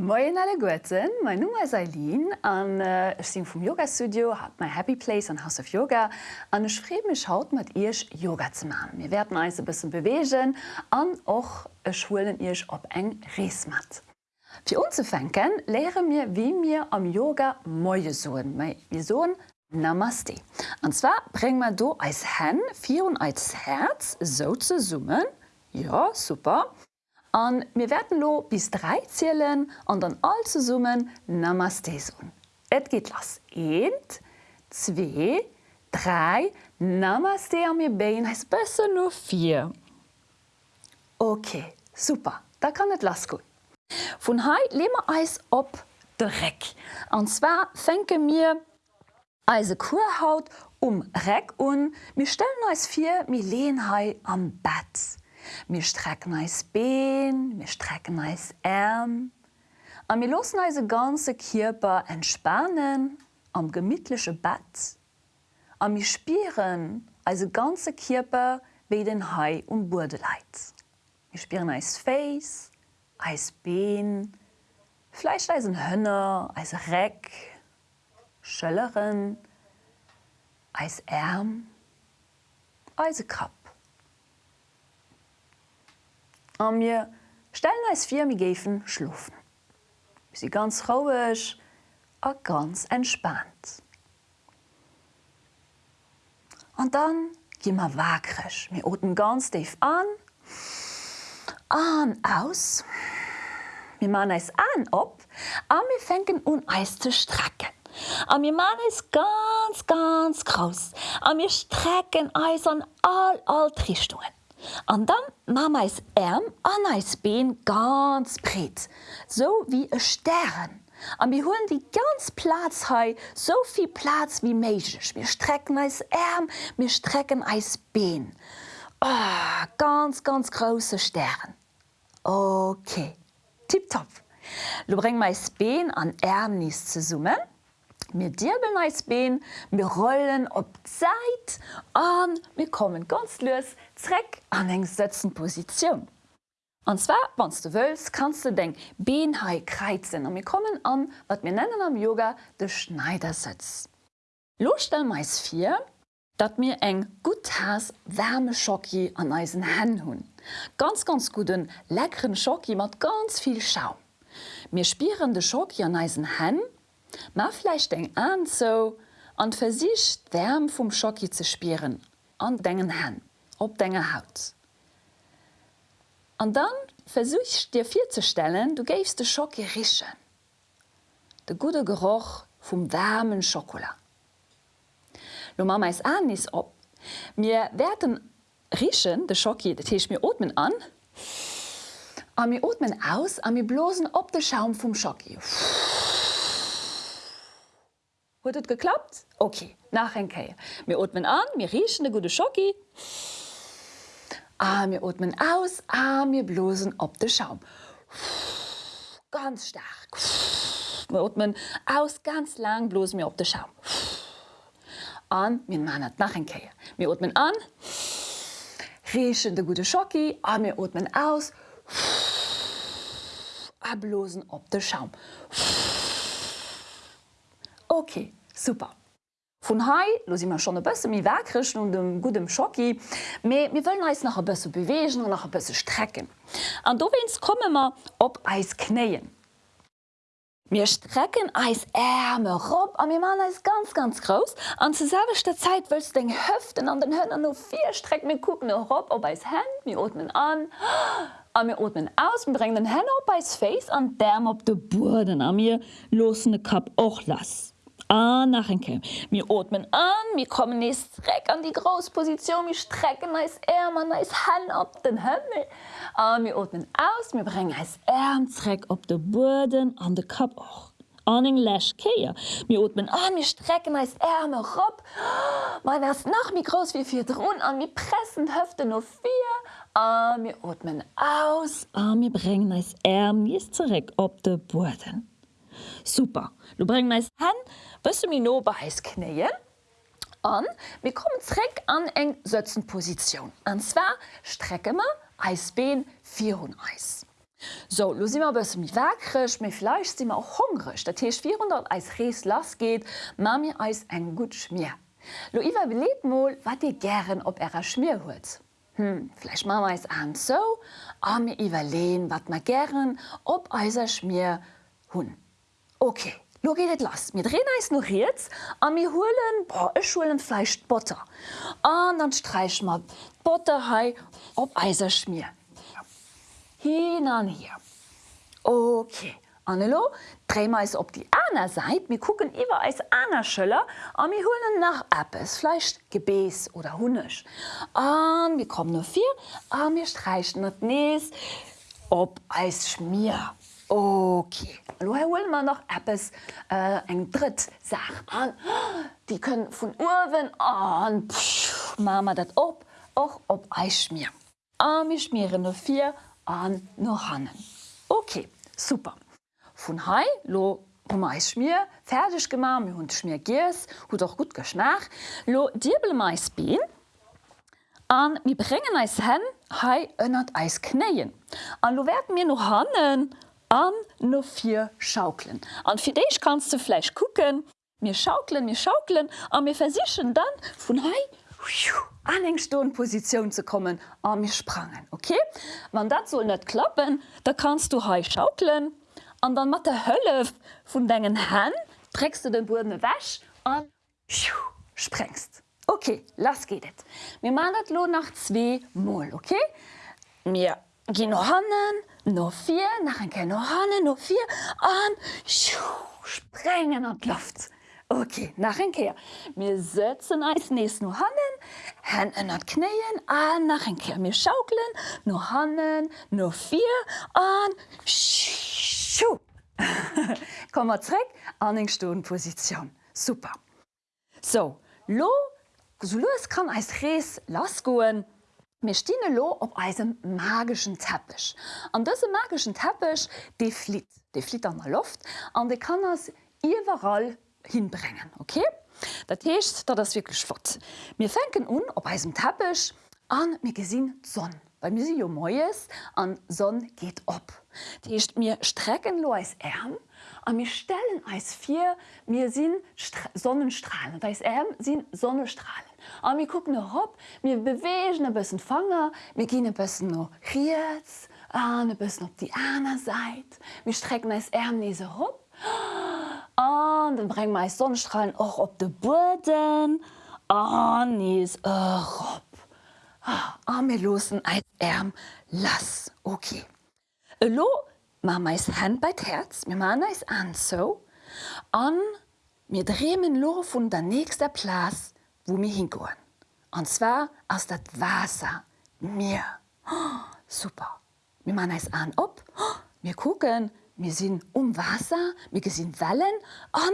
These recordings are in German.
Moin alle Guten, mein Name ist Eileen und äh, ich bin vom Yoga-Studio, habe mein Happy Place und House of Yoga und ich freue mich heute mit euch Yoga zu machen. Wir werden uns ein bisschen bewegen und auch schulen euch auf ein Reismat. Für uns zu fangen, lernen wir, wie wir am Yoga Moje suchen. Wir suchen Namaste. Und zwar bringen wir hier als Hand, vier und als Herz so zusammen. Ja, super. Und wir werden lo bis drei zählen und dann all zusammen Namaste sagen. Es geht los. Eins, zwei, drei. Namaste an mir Bein heißt besser nur vier. Okay, super. Da kann es losgehen. Von heute legen wir uns auf den Reck. Und zwar fangen wir unsere Kurhaut um Reck und wir stellen uns vor, wir lehnen am Bett. Wir strecken eis Bein, wir strecken eis Arm. Und wir lassen unseren ganzen Körper entspannen am gemütlichen Bett. Und wir spüren unseren ganzen Körper wie den Hai Boden liegt. Wir spüren eis Face, Bein, vielleicht eisen Hönner, eis Reck, Schölleren, eis Arm, eis Kopf. Und wir stellen uns vor, wir gehen schlafen. Wir sind ganz ruhig und ganz entspannt. Und dann gehen wir wackrig. Wir atmen ganz tief an und aus. Wir machen es an ab und wir fangen an, uns zu strecken. Und wir machen es ganz, ganz groß. Und wir strecken uns an all, all Richtungen. Und dann machen wir das Arm an das Bein ganz breit, so wie ein Stern. Und wir holen die ganz Platz hier, so viel Platz wie möglich. Wir strecken das Arm, wir strecken das Bein. Oh, ganz, ganz große Stern. Okay, tipptopp. Du bringst das Bein an Arm nicht zusammen. Wir dirbeln als Bein, wir rollen op Zeit an wir kommen ganz los zurück an eng Sätzenposition. Und zwar wann du willst, kannst du den Bein kreizen und wir kommen an was wir nennen am Yoga de Schneidersitz. Lostell meist vier, dat mir eng gut has Schocki an eisen Hän hun. Ganz ganz guten leckeren Schocki mat ganz viel Schaum. Mir spieren de Schocki an eisen Hän, Ma Mafleisch eng an zo an versicht wärm vum Schocki ze spieren, an dengen hen, op denger Haut. An dann versuch dir virzustellen, du gäfst de Schocki richen. De gute Geruch vum wärmen Schokola. Lo ma meis anis op. Mir werden richen de Schocki, dat hiech mir Omen an. Am mir Omen aus, a mir blosen op de Schaum vum Schocki. Puh. Hat es geklappt? Okay, nach ein. Wir atmen an, wir riechen eine gute Schoki. Ah, wir atmen aus, ah, wir blosen ob den Schaum. Ganz stark. Wir atmen aus, ganz lang blosen wir ob den Schaum. An, wir machen es nach ein Keier. Wir atmen an, riechen eine gute Schoki, ah, wir atmen aus, ablosen ob den Schaum. Okay, super. Von Hai los immer schon ein bisschen mi wegrichten und dem gutem Schocki, mir wollen uns nach ein bisschen bewegen und nach ein bisschen strecken. Und wenn's kommen wir ob Eis knäen. Wir strecken Eis Ärmel rob und wir machen Eis ganz ganz groß. Und zur selben Zeit willst du den Hüften an den Händen noch vier strecken. Wir gucken noch rob ob Eis Hand, wir atmen an. Und wir atmen aus und bringen den Händen auf Eis Face und Därm auf den Boden. Und wir losen den Kopf auch lassen. Ah, nachher. Wir atmen an, wir kommen jetzt direkt an die Großposition, wir strecken als Arm an als Hand auf den Himmel. Und wir atmen aus, wir bringen als Arm zurück auf den Boden, an den Kopf auch. An den Lash kehren. Wir atmen an, wir strecken als Arme rauf. Man erst noch wie groß wie vier drin und wir pressen die Hüfte noch vier. Und wir atmen aus und wir bringen als Arm jetzt zurück auf den Boden. Super. Du bringst meist Hand bis mir no bei knäien an wir kommen zurück an eng Sätzenposition. Und zwar strecke wir Eisbeen 4 Eis. So, lo ein bisschen wackrig, mir vielleicht sind wir auch hungrig. Das heißt, 400 als Reis las geht, machen wir uns ein gut Schmier. Lo Iva überlegt mal, was ihr gern ob er Schmier holt. Hm, machen wir es an so, aber wir überlegen, was wir gern ob unser Schmier hun. Okay. Lo geht et lass. Wir drehen es noch jetzt und wir holen, boah, ich holen Fleisch Butter. Und dann streichen wir Butter hei ob Eiserschmier. Hin und hier. Okay. Annelo, drehen wir es auf die andere Seite. Wir gucken über als andere Schöller und wir holen nach etwas, vielleicht Gebäß oder Hunisch. Und wir kommen noch vier und wir streichen das Näs ob Eis schmier. Okay. Hier holen wir noch etwas, äh, ein dritt Sach an. Die können von oben an, machen wir das ab, auch ob Eis schmier. Und wir schmieren noch vier an noch Hannen. Okay, super. Von Hai lo Mais schmier fertig gemacht, wir haben schmier Gies, hat auch gut geschmeckt. Lo Dirbel Mais Bean. Und wir bringen eis hin, Hai önnert Eis knäien. Und lo werden wir noch Hannen an no vier schaukeln. An für dich kannst du vielleicht gucken, mir schaukeln, mir schaukeln, an mir versichern dann von Hai an eng Stonposition zu kommen an mir sprangen. Okay? Wann dat soll net klappen, da kannst du Hai schaukeln, an dann mat der Hölle vun degen Hän trägst du den Boden wäsch an sprengst. Okay, lass geht et. Mir man dat lo nach zwei Mol, okay? Mir Gi no hannen, no vier, nach en no hannen, no vier an sprengen an Luft. Okay, nach en Keer. Mir setzen als nees no hannen, Hän ënner kneien an nach en Keer mir schaukelen, no hannen, no vier an Kommmerréck an eng Stoenposition. Super. So Lo so loes kann als Rees las goen, mir stine lo op eisem magischen Teppich. An dëse magischen Teppich de flit, de flit an der Luft an de kann ass iwwerall hinbrengen. Okay? Hecht, dat das wirklich flott. Mir fenken un op eisem Teppich an mir gesinn Sonn. Bei mir jo moes an Sonn geht op. Techt mir strecken lo als Äm, an mir stellen als vier mir sinn Sonnenstrahlen. Da is Äm sinn Sonnestrahlen. An mir gucken hopp, mir bewegen e bëssen Fanger, mir gi e bëssen no Riets, an e bëssen op die Äner seit. mir strecken als Äm nese hopp. An dann breng me Sonnenstrahlen och op de Boden, an nies op. A mir losen als Äm lass. Okay. Lo ma meis Hand bei Herz, mir man is an so, an mir drehmen lo vun der nächster Plas, wo mir hingoen. Und zwar aus dat Wasser mir oh, super. Mir man es an op mir gucken, mir sinn um Wasser, mir gesinn Wellen an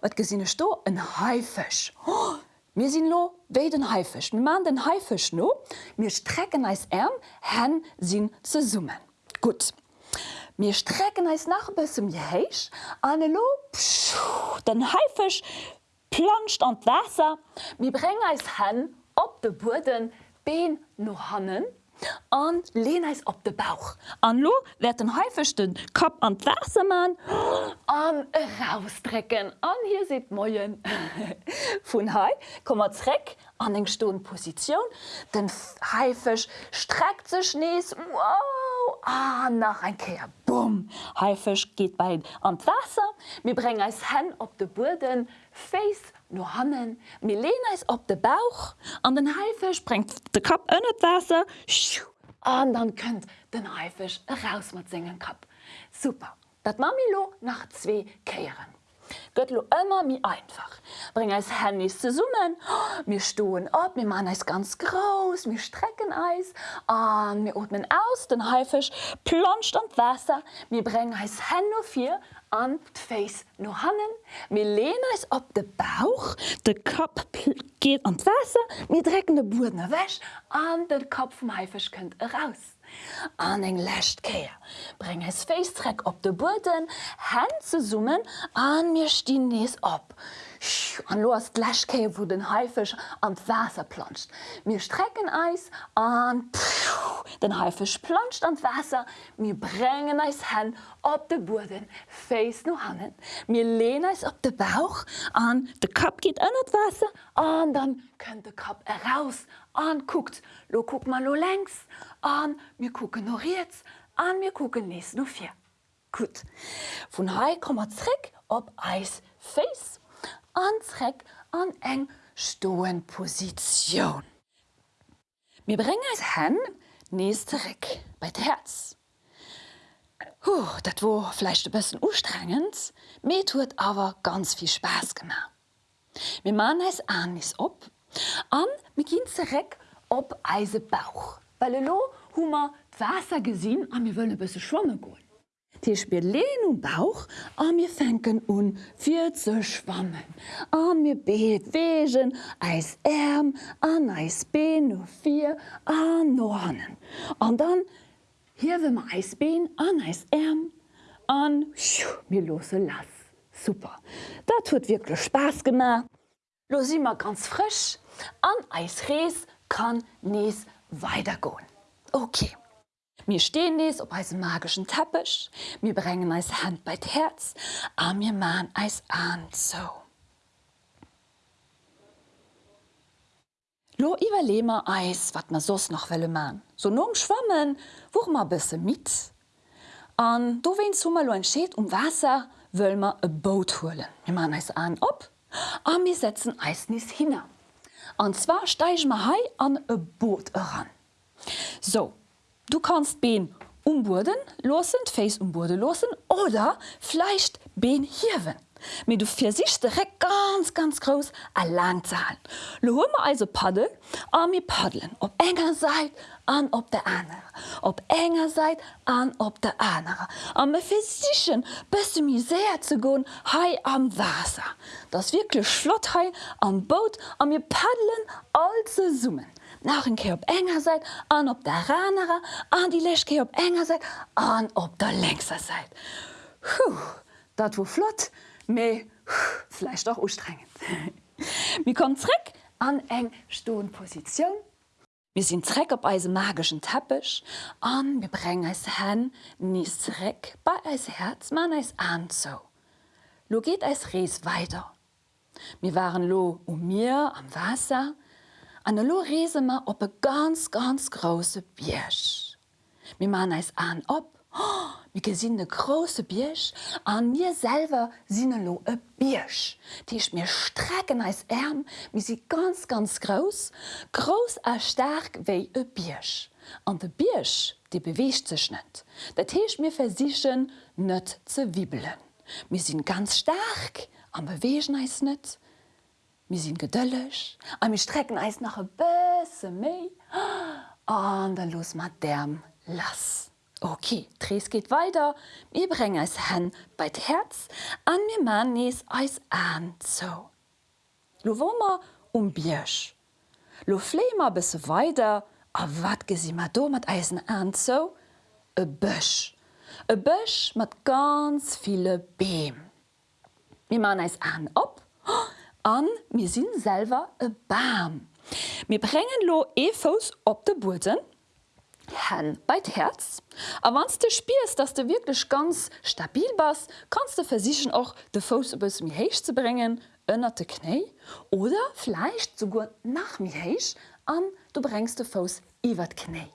wat gesinne sto en Haifisch. Mir sinn lo we den Haifisch. mir man den Haifisch no, mir strecken als Äm hen sinn ze summen. Gut. mir strecken heißt nach bisem jeich an lo den haifech planscht an Wasser. Mir breng eis hen op de Boden been no hannen. An lehn eis op de Bauch. An lo werd den haifechten Kap an Wassermann an rausstrecken. An hier se moien. Vun Hai kommmerreck an eng Stoposition den haifech streckt ze schnees wow. Ah, nach ein Keer Bumm. Haifisch geht bei an Wasser, mir breng als hen op de Boden, Face no hannen, Milena is op de Bauch, an den Haifisch sprengt de Kap ënnet Wasser, an dann könnt den Haifisch raus mat singen kap. Super, dat Mamilo nach zwee keieren. Göttlo immer mi einfach. Bring als Handys zu summen. mir stohlen ab, mir man es ganz groß, mir strecken Eis an mir atmen aus, den Haifisch plonscht an Wasser, mir bringen als Hände vier an face no hannen, mir lehnen es op de Bauch, de Kopf geht an Wasser, mir drecken de Boden wäsch an den Kopf vom Haifisch könnt raus. An eng lächt keer. Breng es Facereck op de Boden, Hän ze summen an mir stien nees op. an los Gläschke, wo den Haifisch an Wasser planscht. Wir strecken Eis an den Haifisch planscht an Wasser. Wir bringen Eis hin op den Boden, face no hannen. Wir lehnen Eis op den Bauch an, der Kopf geht an das Wasser und dann könnt der Kopf heraus an guckt. Lo guck mal lo längs an, wir gucken noch jetzt an, wir gucken nächst noch vier. Gut. Von hier kommen wir zurück op Eis face anreck an eng Stoenposition. Wir bringen es hin nächstereck bei Herz. Huh, dat wo vielleicht ein bisschen anstrengend, mir tut aber ganz viel Spaß gemacht. Wir machen es an is op, an wir gehen zurück op Eise Bauch. Weil lo Hummer Wasser gesehen, an wir wollen ein bisschen schwimmen gehen. Tisch wir lehnen um Bauch an mir fenken un fir ze schwammen. An mir beet wegen eis Äm an Eisbeen no vier an Nornen. An dann hier wir ma Eisbeen an Eis Äm an mir lose lass. Super. Dat tut wirklich Spaß gemacht. Los immer ganz frisch an Eisrees kann nees weitergehen. Okay. Mir stehen es op als magischen Teppich, mir bringen als Hand bei Herz, a mir man als an so. Lo iwwerlemer Eis, wat man sos noch welle man. So nom schwammen, woch ma bisse mit. An do wen zummer lo entscheet um Wasser, wöl ma e Boot holen. Wir man Eis an op, a mir setzen Eisnis hinne. An zwar steich ma hei an e Boot ran. So, Du kannst Been umburden losen, Face umburden losen oder vielleicht Been hirwen. Mit du für direkt ganz ganz groß a Langzahl. Lo wir also Paddel an mir paddeln, ob enger seid an op der andere. Op enger seit an op der andere. Am Mephistichen bësse mi séier ze goen hai am Wasser. Das wirklichkle Schlotthei am Boot am mir paddeln all ze summen. Nach en Ke op enger seit an op der Ranerer, an die Lächke op enger seit an op der lengser seit. Huh, dat wo flott, méi fleisch doch ustrengend. Mi kommt zréck an eng Stohnpositionun Wir sind Treck op eise magischen Teppich, an wir brengen es hen nies Treck bei eis Herzmann eis an zo. Lo geht eis Rees weiter. Wir waren lo um mir am Wasser, an lo Reesemer op e ganz ganz grosse Biersch. Mi man eis an op, wie oh, gesinn de grosse Biersch, an mir selber sinne lo e Biersch. Diich mir strecken eis Äm, wie sie ganz ganz groß, groß a stark wéi e Biersch. An de Biersch, die bewecht sech net. Dat teech mir versichen net ze wiebelen. Mi sinn ganz stark, am bewegen eis net, mir sind gedëllech, a mir strecken eis nach e bësse méi an dann los mat derm lass. Okay, Drees geht weiter, mir breng es hen bei d Herz, an mir man nees eis an zo. Lo wommer um Biersch. Lo Flemer bisse weiter, a wat gesi mat do mat Eisen an zo? E Bëch. E Bëch mat ganz viele Beem. Mi man eis an op, an mir sinnselver e Bam. Mir brengen lo efos op de Burden, Hen bei Herz. A wanns du spierst, dass du wirklich ganz stabil bist, kannst du versichen auch de Fos bis mir heich zu bringen, ënner de Knei oder vielleicht sogar nach mir heich an du bringst de Fos iwwer Knei.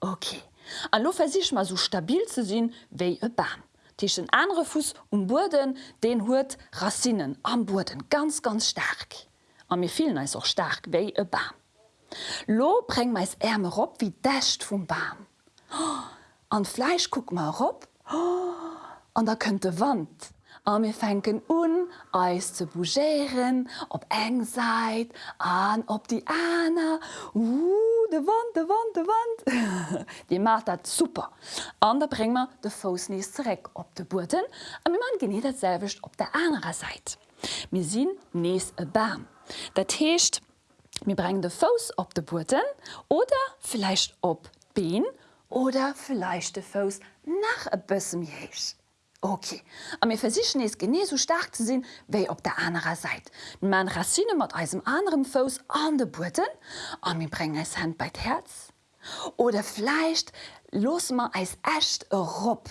Okay. An lo versich mal so stabil zu sinn wéi e Bam. Tischen andere Fuß um Boden den huet Rassinnen am Boden ganz ganz stark. Am mir fielen als auch stark wei e Baum. Lo breng meis Ärme op wie dächt vum Baum. An Fleisch guck mal op an da könnte Wand. Am mir fenken un Eis zu bougéieren, op eng seit, an op die Äner. Uh, de Wand, de Wand, de Wand. Die macht dat super. An der bre man de Fos nies zerek op de Boden an mir man geneet dat selwicht op der anderen Seite. Mir sinn nees e Bam. Dat heescht mir breng de Fos op de Boden oder vielleicht op Been oder vielleicht de Fos nach e bëssem heech. Okay, a mir versichen es gene so stark zu sinn, wéi op der anderer Seite. Man Rassine mat eisem anderem Fos an de Buten, a mir breng es Hand bei Herz. Oder fleicht los ma eis echt Rob.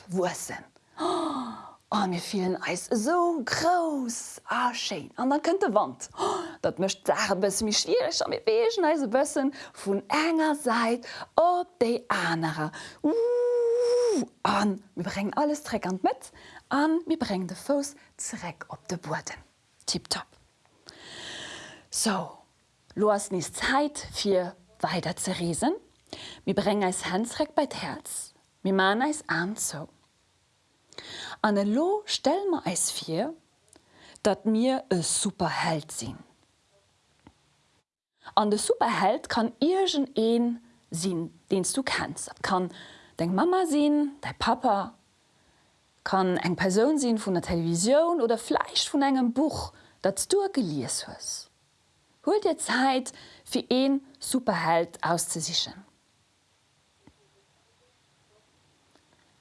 Oh, mir fielen Eis so groß ah, schön. an dann könnte Wand. Oh, dat mcht bis mich schwierig an mir begen eise bëssen vun enger seit op de andere. Uh, an mir bring alles treckend mit an mir bring de Fos zreck op de Boden. Tipp top. So Lo hast nie Zeit fir weiter ze riesen. Mir bring als Handreck bei Herz. Mi man als an zo. an lo stell ma eis fir, dat mir e superheld sinn. An de Superheld kann Igen een sinn, denst du kennst. Dat kann deg Mama sinn, de Papa, kann eng Perun sinn vun der Television oder Fleisch vun engem Buch, dat du geliers hues. Holt dir Zeit fir een Superheld auszusichen.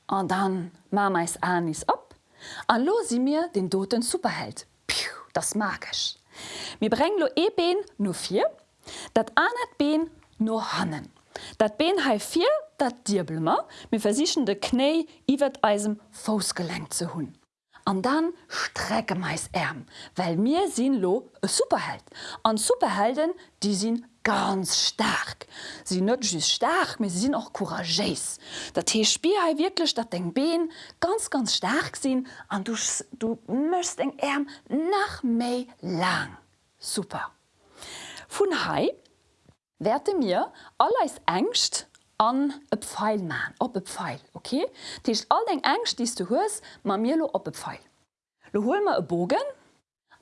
An dann ma meis anis op, an lo si mir den doten Superheld. Piu, das magisch. Mi breng lo ebeen no vier, dat anet been no hannen. Dat been ha vier, dat Dirbelmer mir versichen de Knei iwwer eisem Fosgelenk ze hunn. An dann strecke meis Äm, well mir sinn lo Superheld. An Superhelden, die sinn ganz stark. Sie net just stark, mir sinn auch couragegés. Dat Tee spier ha wirklich dat deng Been ganz ganz stark sinn an du, du mst eng Äm nach méi lang. Super. Fun Hai werte mir alles engcht an e Pfeil ma, op e Pfeil. Okay? Tech all eng eng stiest du hues ma mirlo op e Pfeil. Lo hol ma e Bogen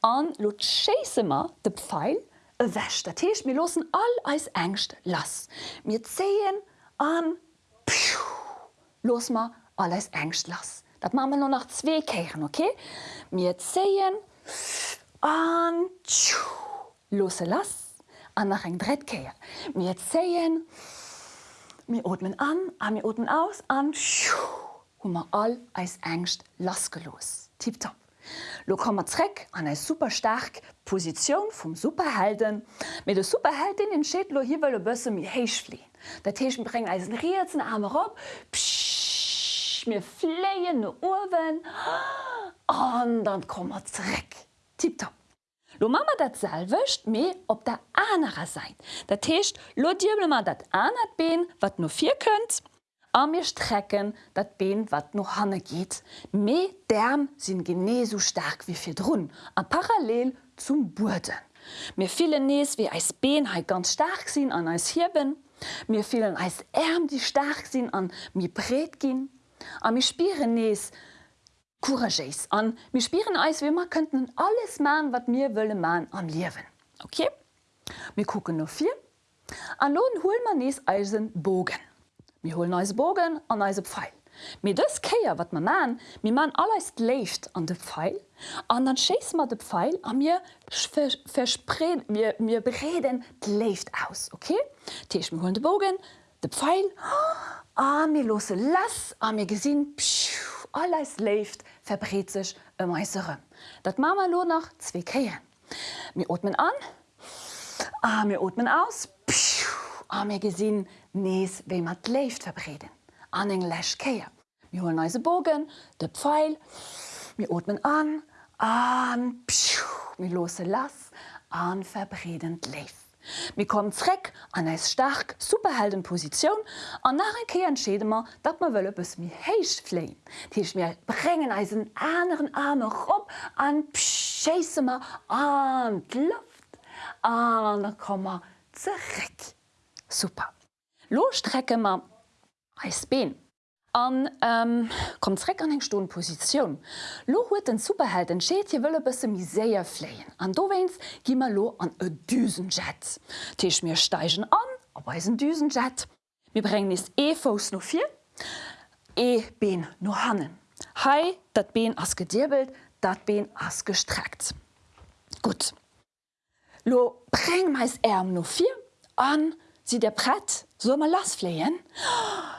an lo chasemer de Pfeil e wäch. Dat Teech mir losen all eis engcht lass. Mir zeien an Piu. Los ma alles engcht lass. Dat ma no nach zwee keieren okay? Mir zeien an Lose lass an nach eng Drettkeier. Mir zeien. Pfiou. Mir atmen an mir oten aus an hummer all als engcht lasgelos. Tipp top. Lo kommmerreck an ei superstark Position vum Superhelden, mit de Superheldin den Schädlo hiwelle bësse mir héich fliehen. Der Teechen breng als Riezen arme op mir fleien no Uwen an dann kommmerreck. Tipp top. Lo Mama dat selwicht mé op der anerer seit. Dat Techt lo Dibel man dat anert been, wat no fir kënnt, a mir strecken dat Been wat no hanne geht. Me derm sinn gene so stark wie fir Drun, an parallel zum Burden. Mir fiele nees wie eis Been ha ganz stark sinn an als Hiben, mir fielen eis Äm die stark sinn an mir bret gin, a mir spieren nees, couragegéis an mir spieren eis wie man könnten alles ma wat mir wëlle ma am liewen. Okay? Wir gucken nur vier. An lohn hol man nees Eisen bogen. Wir holen als Bogen an eise Pfeil. Mit das keier wat man man, mir man alles left an de Pfeil, an dann chas man de Pfeil an mir verspre mir, mir bereden left aus. Okay? Teech mir hun de Bogen, de Pfeil, a mir lose lass a mir gesinn alles left verbret sich e meisere. Dat Mama lo nach zwe keieren. Mir atmen an, a mir atmen aus, a mir gesinn nees we mat left verbreden. An eng Läch keier. Mi holen neise Bogen, de Pfeil, mir atmen an, an mir lose lass, an verbredend left. Mi kom Zreck an eis stark superheldenposition an nach en Kee entschedemer, dat man wëlle bes mi héich fleen. Diech mir brengen eisen anderen Arme op an an Luft an kommmer zereck. Super. Lostrecke ma Eis been an ähm, komreck an eng Sto Position. Lo huet den Superheld en Scheet je wëlle bësse miséier fleien. An do wes gimmer lo an e Düsenjet. Teech mir steigen an, op weisen Düsenjet. Mi breng is efos no fir, E been no hannen. Hei, dat Been ass gedirbelt, dat Been ass gestreckt. Gut. Lo breng meis Äm no fir an, si der Brett So mal lass fleien?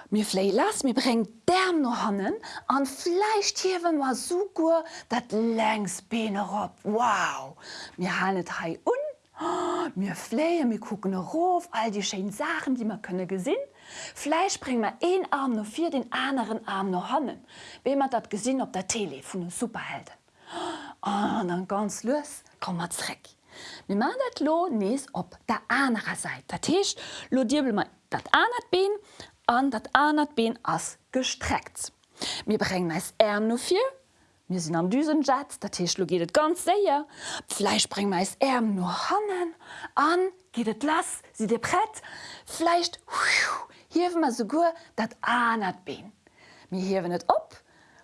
Mir flei lass mir breng derm no hannen an Fleisch hiewen war so gut, dat längs Beine op. Wow! Mir hanet hai un? Mir fleie mir kucken Rof all die Schein Sachen, die man könne gesinn. Fleisch bring ma een Arm no fir den anderen Arm no hannen. We man dat gesinn op der Tele vun den Superhelden. Oh, an ganz los kom matreck. Mi man dat lo nees op der anderer Seite. Dat Techt lo Dibel ma dat anert Been an dat anert Been ass gestreckt. Mir brengen meis Äm no fir, mir sinn am Düsenjat, dat Teech lo gehtet ganz séier. Fleisch breng meis Äm no hannen, an gehtet lass, si de brett, Fleicht hiwen ma so gur dat anert Been. Mir hiwen net op,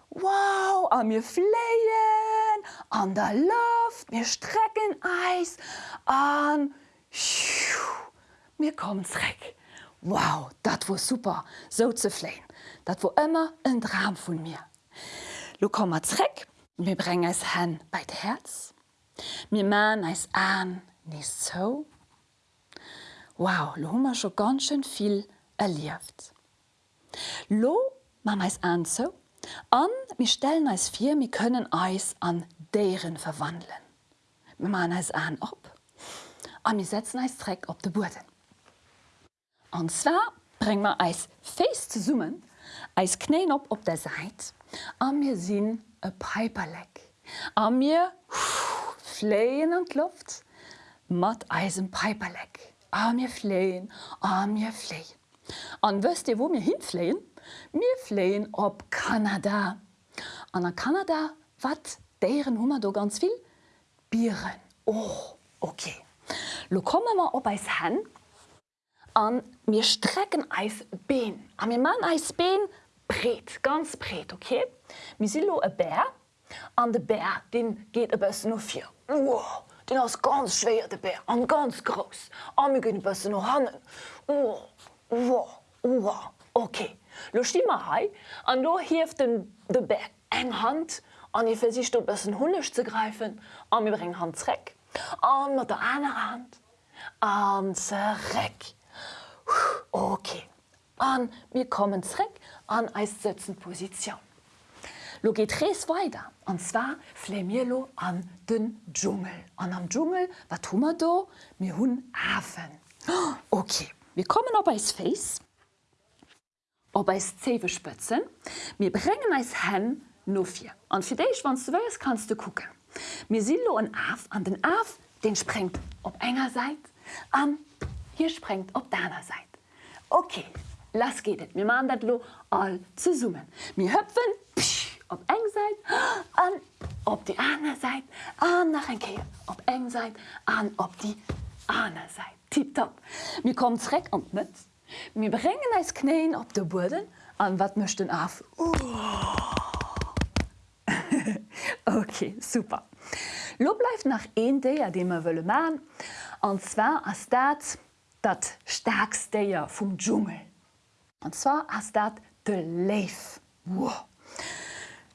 Wow, a mir fleien, an der Luft, mir strecken Eis, an mir kommensreck. Wow, dat wo super, so ze fleen. Dat wo ëmmer en Dram vun mir. Lo kommmer Zreck, mir breng es hen bei d Herz. Mir ma eis an ni zo. Wow, lo hummer scho ganzschen viel erlieft. Lo ma meis an anzo, an mir stellen eis vir mi können eis an deren verwandeln. Me man eis an op. An mir setzen eis Dreck op de Burden. Und zwar bring man Eis face zu summen, Eis kneen op op der Seite, an mir sinn e Piperleck. An mir fleen an Luft, mat Eisen Piperleck. A mir fleen, a mir fleen. An wëst ihr wo mir hinfleen? Mir fleen op Kanada. An der Kanada wat deieren Hummer do ganz viel? Bieren. Oh, okay. Lo komme ma op eis hen, an mir strecken eis been an mir man eis been bret ganz bret okay? Mir silo e bär. An de bär den geht e bessen nur vier. Wow, den aus ganz schwer de bär. An ganz groß an mir gehen bessen nur hannen oh, wow, wow. okay lo stimme hei an lo hift den de bär eng hand. An ihr versicht du bessen hunnech zu greifen. An mir bring handreck an mat der eine hand. An zerreck Okay. An mir kommen zreck an eissetzen Position. Lo geht rees weiter an zwar Flemilo an den Dschungel. An am Dschungel wat tummer do mir hunn Hafen. Okay, wir kommen op eis Face, Ob eis zewe spëtzen, mir brengen eis hen no vier. An fi déich wann duwes kannst du gucken. Mir silo an Af an den Af, den sprengt op enger seit, an hier sprengt op deiner Seite. Okay, lass gehtt mir man dat lo all zu summen. mir höpfen op eng seit an op die andere Seite an nach en Ke op eng seit an op die andere Seite. Tipp top. mir kommt Reck und mit. mir bringen als kneen op der Boden an wat möchten af. Uh. okay, super. Lo bleibt nach een der, den man wolle ma, an zwar as dat, dat stärksteier vum Dschungel. Und zwar as dat de Leif. Wow.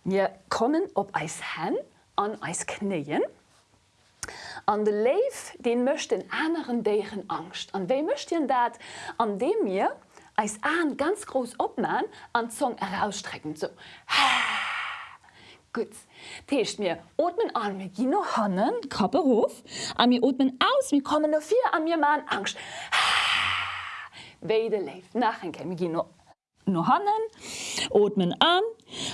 Wir kommen op eis hen an eis kneien. An de Leif den mcht den anderen deieren Angst. An we mcht ihr dat an dem mir eis an ganz groß opnaen an Zong herausstrecken so. Gut. Techt mir Omen an mir gi noch hannen, Kapperhof, an mir Omen aus, wie kommen no vier an mir ma Angst. Weide leif nach en kem gi no no hannen, Omen an,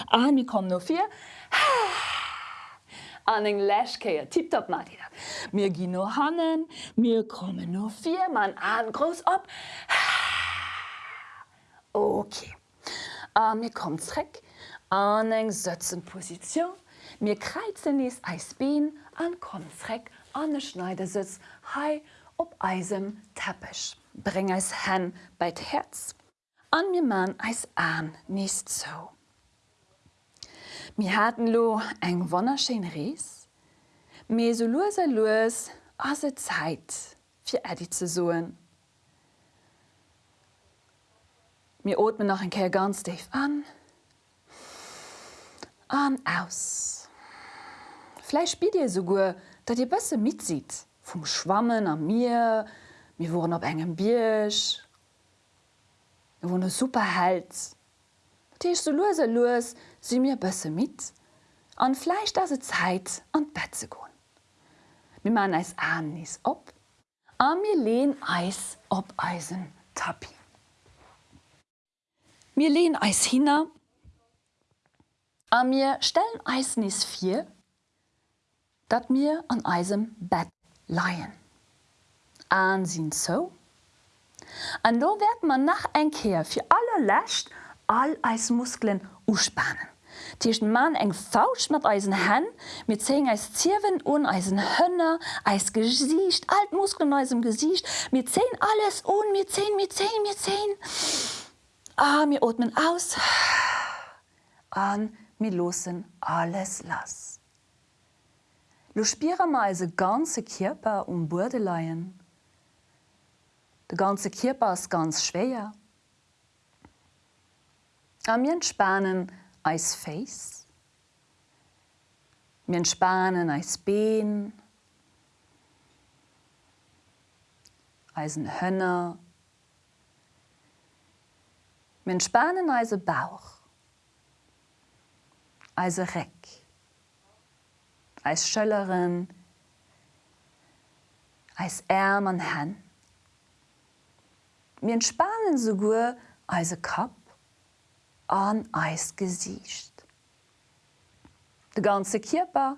an mir kommen no vier. An eng Läschkeier tipp op mat. Mir gi no hannen, mir kommen no vier man an groß op. Okay. An mir kommtreck, an eng Sätzenposition, mir kreizen is Eisbeen an Konreck an den Schneidersitz hei op eisem Teppich. Bring es hen bei Herz. An mir man eis an nicht so. Mir hatten lo eng wonnerschein Rees, Me so lose los as se Zeit fir Ädi zu suen. Mir otmen noch en Ker ganz Dave an, an aus. Fleisch spielt ihr so gut, dat ihr bësse mitsieht, vom Schwammen am Meer, mir wurden op engem Bisch. wo ne super Hals. Tiech so lose los si mir bësse mit, an Fleisch da se Zeit an Bett ze goen. Mi man eis anis op, a mir lehn Eis op Eisen tapi. Mir lehn Eis hinner, a mir stellen Eisnis vier, dat mir an Eisem Bett leiien. Ansinn so, An do werd man nach engkeer fir alle lächt all eis Muskelen uspannen. Tierchten Mann eng fausch mat eisen hen, mit zeng als Ziwen un eisen Hënner, eis gesicht, alt Muskelneusem gesicht, mir zehn alles un mir 10 mir 10 mir 10. Ah mir atmen aus an mir losen alles lass. Lo spire me se ganze Kierper um Burde leiien, De ganze Kierper ist ganz schwer. Am mir entspannen als Face, mir entspannen als Been, als ein Hönner, mir entspannen als Bauch, als Reck, als Schöllerin, als Ärm an Hand. mir entspannen sogur eise Kap an eis gesicht. De ganze Kierper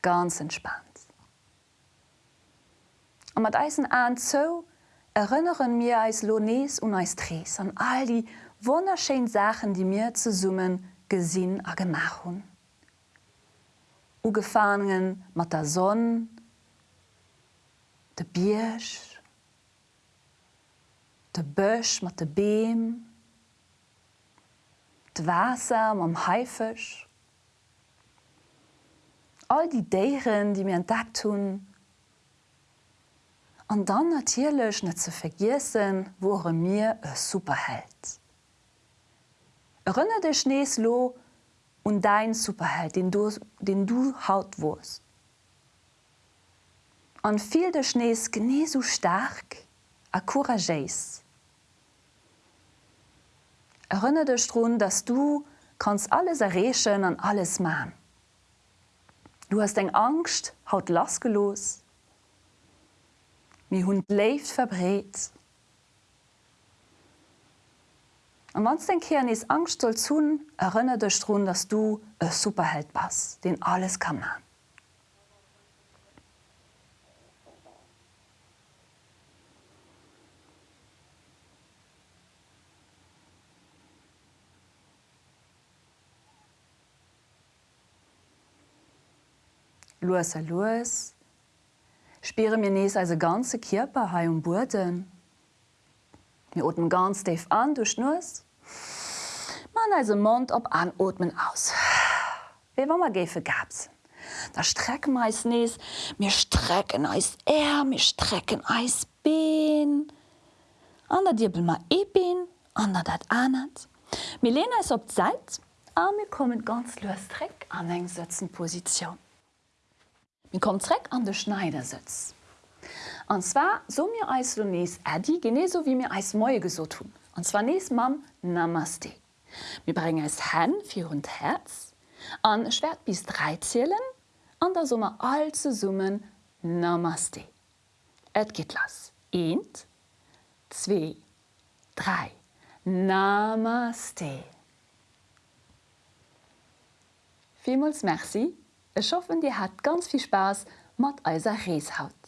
ganz entspannt. Am mat Eisen an zo erinnern mir als Lones und als Tres an all die wunderschön Sachen, die mir zu summen gesinn a gemach hun. Ugefaen mat der Sonne, de Biersch, de Bösch mat de Beem, d'Wasser am Haifech, all die Deieren, die mir entdeckt hun, an dann natierlech net ze vergissen, wore mir e superheld. Rënne de Schneeslo und dein Superheld, den du, den du haut wurst. An fiel de Schnees gene so stark, a couragéis. Erinner dich daran, dass du kannst alles errechen an alles machen. Du hast eng Angst haut lasgelos. Mi hund lebt verbret. Und wenn den Kern is Angst soll tun, erinnere dich daran, dass du ein Superheld bist, den alles kann machen. Loes a loes, Spere mir nees als ganze Kierper ha um Burden. Mir oten ganz deef an du schnuss. Man als Mund op anotmen aus. Wie wammer gefe gabs? Da strecken meis nees, mir strecken eis Ä, mir strecken eis been. Ander Dirbel ma ebeen, ander dat anert. Milena is op Zeit, a mir kommen ganz loes Treck an eng Sitzenposition. Mir kommt dreck an de Schneidersitz. Und zwar so mir als du nees Ädi geneso wie mir als Moie gesot tun. Und zwar nees Mam Namaste. Wir bringen es Hän für und Herz, an Schwert bis drei zählen, an der Summe all zu summen Namaste. Et geht las. Eint, zwei, drei. Namaste. Vielmals merci Ich hoffe, dir hat ganz viel Spaß mat eiser Reeshaut.